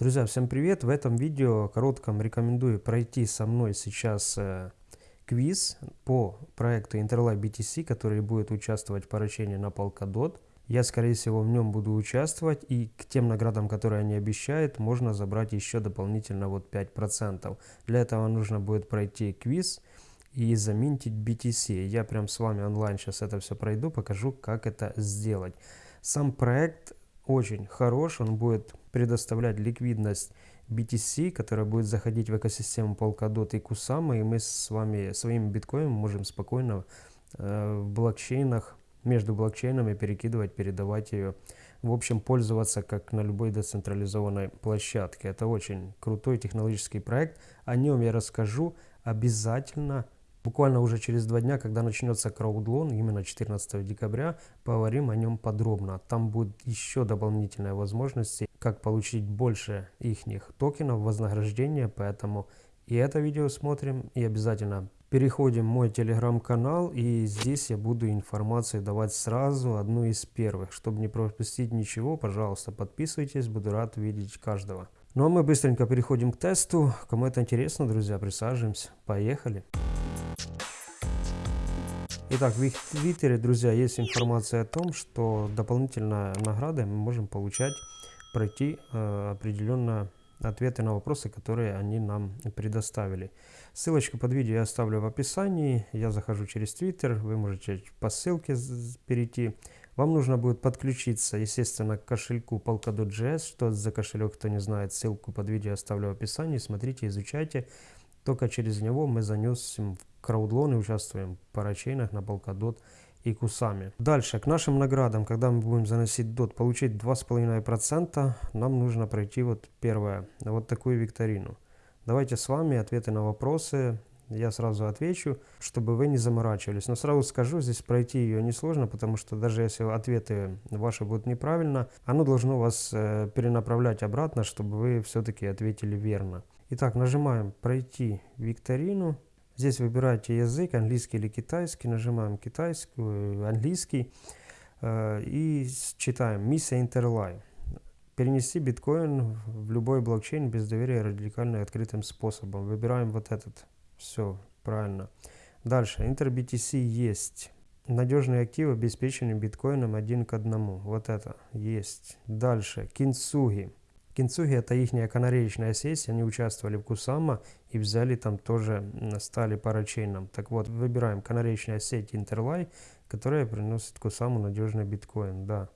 Друзья, всем привет! В этом видео коротком рекомендую пройти со мной сейчас э, квиз по проекту Interlab BTC, который будет участвовать в поручении на Polkadot. Я, скорее всего, в нем буду участвовать, и к тем наградам, которые они обещают, можно забрать еще дополнительно вот 5%. Для этого нужно будет пройти квиз и заминтить BTC. Я прям с вами онлайн сейчас это все пройду, покажу, как это сделать. Сам проект очень хорош, он будет предоставлять ликвидность BTC, которая будет заходить в экосистему Polkadot и Kusama, и мы с вами своим биткоином можем спокойно э, в блокчейнах, между блокчейнами перекидывать, передавать ее, в общем, пользоваться как на любой децентрализованной площадке. Это очень крутой технологический проект, о нем я расскажу обязательно Буквально уже через два дня, когда начнется краудлон, именно 14 декабря, поговорим о нем подробно. Там будет еще дополнительные возможности, как получить больше их токенов, вознаграждения, поэтому и это видео смотрим, и обязательно переходим в мой телеграм-канал, и здесь я буду информацию давать сразу, одну из первых. Чтобы не пропустить ничего, пожалуйста, подписывайтесь, буду рад видеть каждого. Ну а мы быстренько переходим к тесту. Кому это интересно, друзья, присаживаемся. Поехали! Итак, в их твиттере, друзья, есть информация о том, что дополнительно награды мы можем получать, пройти э, определенно ответы на вопросы, которые они нам предоставили. Ссылочку под видео я оставлю в описании. Я захожу через Twitter, вы можете по ссылке перейти. Вам нужно будет подключиться, естественно, к кошельку Polkadot.js. Что за кошелек, кто не знает, ссылку под видео оставлю в описании. Смотрите, изучайте. Только через него мы занесем в краудлон и участвуем в парачейнах на Polkadot и Кусами. Дальше, к нашим наградам, когда мы будем заносить дот, получить 2,5%, нам нужно пройти вот первое, вот такую викторину. Давайте с вами ответы на вопросы, я сразу отвечу, чтобы вы не заморачивались. Но сразу скажу, здесь пройти ее несложно, потому что даже если ответы ваши будут неправильно, оно должно вас э, перенаправлять обратно, чтобы вы все-таки ответили верно. Итак, нажимаем «Пройти викторину». Здесь выбираете язык, английский или китайский. Нажимаем китайский, э, английский э, и читаем «Миссия Интерлай». Перенести биткоин в любой блокчейн без доверия радикально открытым способом. Выбираем вот этот. Все, правильно. Дальше. InterBTC есть. Надежные активы обеспечены биткоином один к одному. Вот это есть. Дальше. Кинсуги. Кинцуги это их канареечная сеть, они участвовали в Кусама и взяли там тоже, стали парачейном. Так вот, выбираем канареечная сеть Интерлай, которая приносит Кусаму надежный биткоин, да.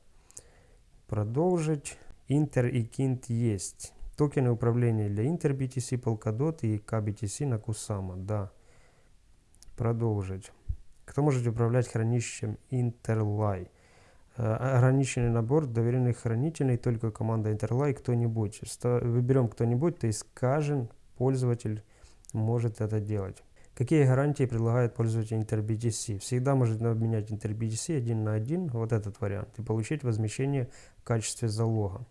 Продолжить. Интер и Кинт есть. Токены управления для Интер BTC, Polkadot и KBTC на Кусама, да. Продолжить. Кто может управлять хранилищем Интерлай? Э, ограниченный набор доверенных хранителей, только команда Interlay кто-нибудь. Выберем кто-нибудь, то есть каждый пользователь может это делать. Какие гарантии предлагает пользователь InterBTC? Всегда можно обменять InterBTC один на один, вот этот вариант, и получить возмещение в качестве залога.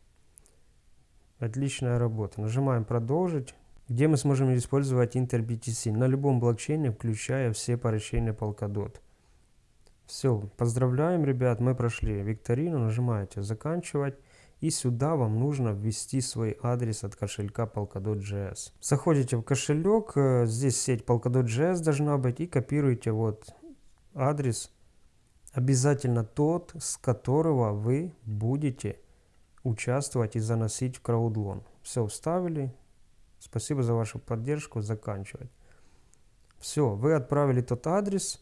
Отличная работа. Нажимаем «Продолжить», где мы сможем использовать InterBTC на любом блокчейне, включая все парачейны Polkadot. Все, поздравляем, ребят, мы прошли викторину, нажимаете «Заканчивать». И сюда вам нужно ввести свой адрес от кошелька Polkadot.js. Заходите в кошелек, э, здесь сеть Polkadot.js должна быть, и копируете вот адрес, обязательно тот, с которого вы будете участвовать и заносить в краудлон. Все, вставили. Спасибо за вашу поддержку, заканчивать. Все, вы отправили тот адрес,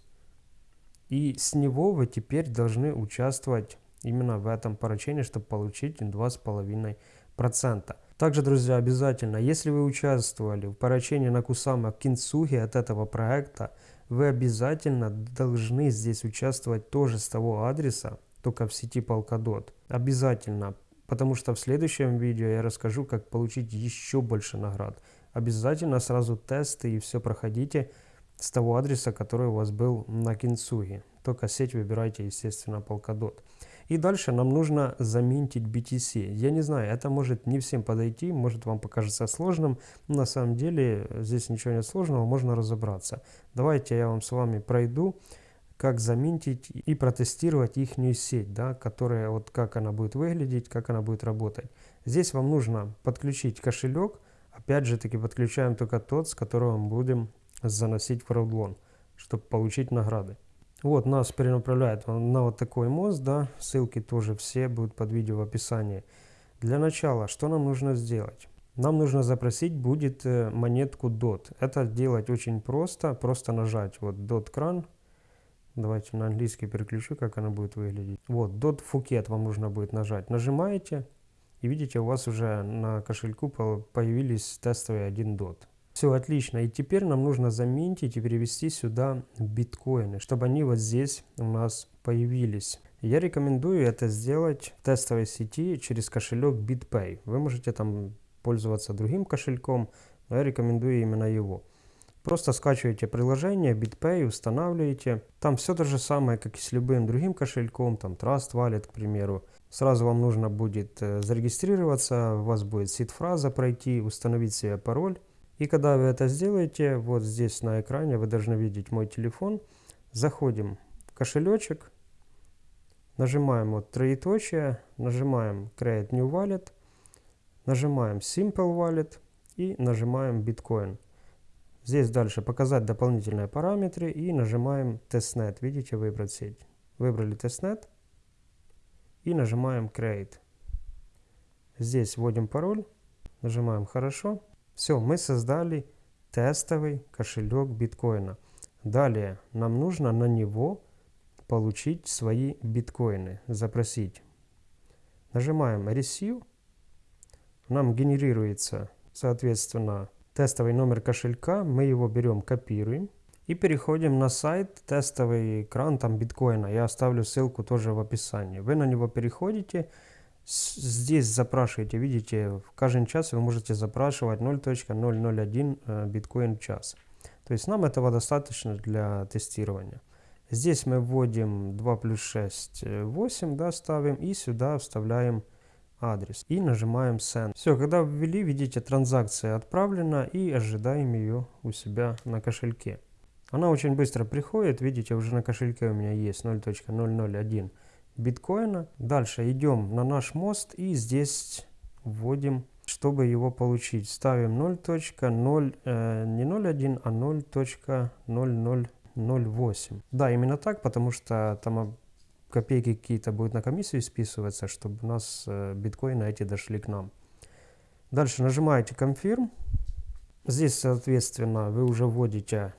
и с него вы теперь должны участвовать именно в этом поручении, чтобы получить 2,5%. Также, друзья, обязательно, если вы участвовали в поручении на Кусама Кинцухи от этого проекта, вы обязательно должны здесь участвовать тоже с того адреса, только в сети Polkadot. Обязательно, потому что в следующем видео я расскажу, как получить еще больше наград. Обязательно сразу тесты и все проходите с того адреса, который у вас был на Кинцуге. Только сеть выбирайте, естественно, Polkadot. И дальше нам нужно заминтить BTC. Я не знаю, это может не всем подойти, может вам покажется сложным. Но на самом деле здесь ничего нет сложного, можно разобраться. Давайте я вам с вами пройду, как заминтить и протестировать их сеть, да, которая вот как она будет выглядеть, как она будет работать. Здесь вам нужно подключить кошелек. Опять же таки подключаем только тот, с которого мы будем заносить в Crowdloan, чтобы получить награды. Вот нас перенаправляет на вот такой мост, да, ссылки тоже все будут под видео в описании. Для начала, что нам нужно сделать? Нам нужно запросить будет э, монетку DOT. Это делать очень просто, просто нажать вот DOT кран. Давайте на английский переключу, как она будет выглядеть. Вот, DOT Phuket вам нужно будет нажать. Нажимаете, и видите, у вас уже на кошельку появились тестовые 1 DOT. Все отлично. И теперь нам нужно заменить и перевести сюда биткоины, чтобы они вот здесь у нас появились. Я рекомендую это сделать в тестовой сети через кошелек BitPay. Вы можете там пользоваться другим кошельком, но я рекомендую именно его. Просто скачиваете приложение BitPay, устанавливаете. Там все то же самое, как и с любым другим кошельком, там Trust Wallet, к примеру. Сразу вам нужно будет э, зарегистрироваться, у вас будет сид-фраза пройти, установить себе пароль. И когда вы это сделаете, вот здесь на экране вы должны видеть мой телефон. Заходим в кошелечек, нажимаем вот троеточие, нажимаем Create New Wallet, нажимаем Simple Wallet и нажимаем Bitcoin. Здесь дальше показать дополнительные параметры и нажимаем Testnet. Видите, выбрать сеть. Выбрали Testnet и нажимаем Create. Здесь вводим пароль, нажимаем Хорошо. Все, мы создали тестовый кошелек биткоина. Далее нам нужно на него получить свои биткоины, запросить. Нажимаем Receive. Нам генерируется, соответственно, тестовый номер кошелька. Мы его берем, копируем. И переходим на сайт, тестовый экран там биткоина. Я оставлю ссылку тоже в описании. Вы на него переходите Здесь запрашиваете, видите, в каждый час вы можете запрашивать 0.001 э, биткоин в час. То есть нам этого достаточно для тестирования. Здесь мы вводим 2 плюс 6, 8, да, ставим и сюда вставляем адрес и нажимаем Send. Все, когда ввели, видите, транзакция отправлена и ожидаем ее у себя на кошельке. Она очень быстро приходит, видите, уже на кошельке у меня есть 0.001 биткоина. Дальше идем на наш мост и здесь вводим, чтобы его получить. Ставим 0.0, э, не 0.1, а 0.0008. Да, именно так, потому что там копейки какие-то будут на комиссию списываться, чтобы у нас э, биткоины эти дошли к нам. Дальше нажимаете Confirm. Здесь, соответственно, вы уже вводите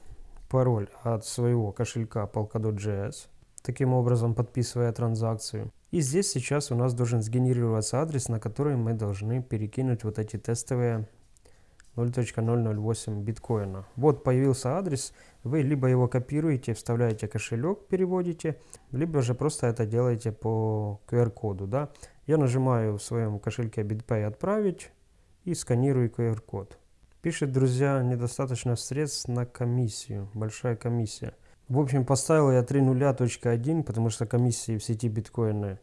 пароль от своего кошелька Polkadot.js таким образом подписывая транзакцию. И здесь сейчас у нас должен сгенерироваться адрес, на который мы должны перекинуть вот эти тестовые 0.008 биткоина. Вот появился адрес, вы либо его копируете, вставляете кошелек, переводите, либо же просто это делаете по QR-коду. Да? Я нажимаю в своем кошельке BitPay «Отправить» и сканирую QR-код. Пишет, друзья, недостаточно средств на комиссию, большая комиссия. В общем, поставил я 3.0.1, потому что комиссии в сети биткоина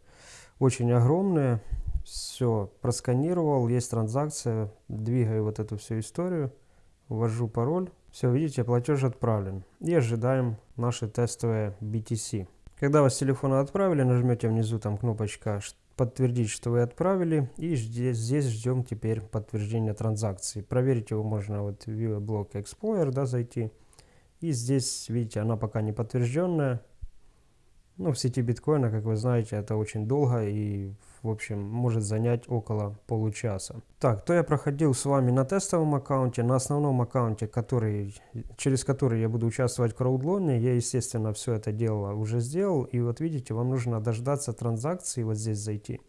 очень огромные. Все, просканировал, есть транзакция, двигаю вот эту всю историю, ввожу пароль. Все, видите, платеж отправлен. И ожидаем наши тестовые BTC. Когда вас с телефона отправили, нажмете внизу там кнопочка подтвердить, что вы отправили. И здесь, здесь ждем теперь подтверждения транзакции. Проверить его можно вот в Block Explorer, да, зайти. И здесь, видите, она пока не подтвержденная. Ну, в сети биткоина, как вы знаете, это очень долго и, в общем, может занять около получаса. Так, то я проходил с вами на тестовом аккаунте, на основном аккаунте, который, через который я буду участвовать в краудлоне. Я, естественно, все это дело уже сделал. И вот видите, вам нужно дождаться транзакции, вот здесь зайти.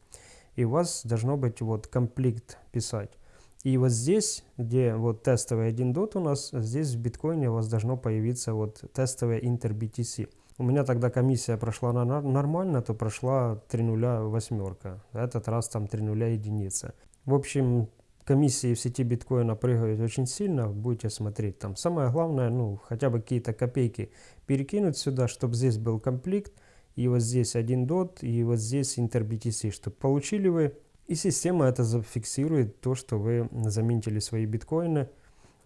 И у вас должно быть вот комплект писать. И вот здесь, где вот тестовый 1 дот у нас, здесь в биткоине у вас должно появиться вот тестовая Inter BTC. У меня тогда комиссия прошла нормально, то прошла 3 нуля восьмерка. Этот раз там 3 нуля единица. В общем, комиссии в сети биткоина прыгают очень сильно, будете смотреть там. Самое главное, ну, хотя бы какие-то копейки перекинуть сюда, чтобы здесь был комплект, и вот здесь один дот, и вот здесь Inter BTC, чтобы получили вы и система это зафиксирует то, что вы заменили свои биткоины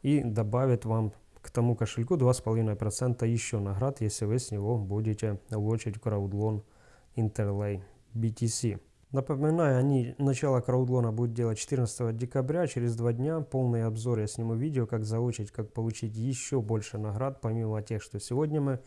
и добавит вам к тому кошельку 2,5% еще наград, если вы с него будете лочить краудлон Interlay BTC. Напоминаю, они начало краудлона будут делать 14 декабря, через два дня полный обзор я сниму видео, как заучить, как получить еще больше наград, помимо тех, что сегодня мы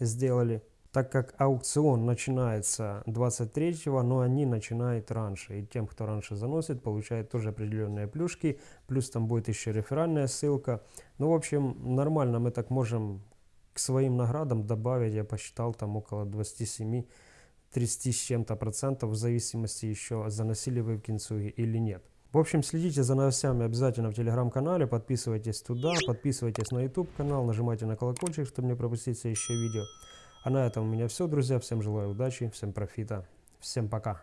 сделали. Так как аукцион начинается 23-го, но они начинают раньше. И тем, кто раньше заносит, получает тоже определенные плюшки. Плюс там будет еще реферальная ссылка. Ну, в общем, нормально мы так можем к своим наградам добавить, я посчитал, там около 27 30 с чем-то процентов, в зависимости еще, заносили вы в Кинцуги или нет. В общем, следите за новостями обязательно в телеграм-канале, подписывайтесь туда, подписывайтесь на YouTube канал, нажимайте на колокольчик, чтобы не пропустить следующее видео. А на этом у меня все, друзья. Всем желаю удачи, всем профита, всем пока.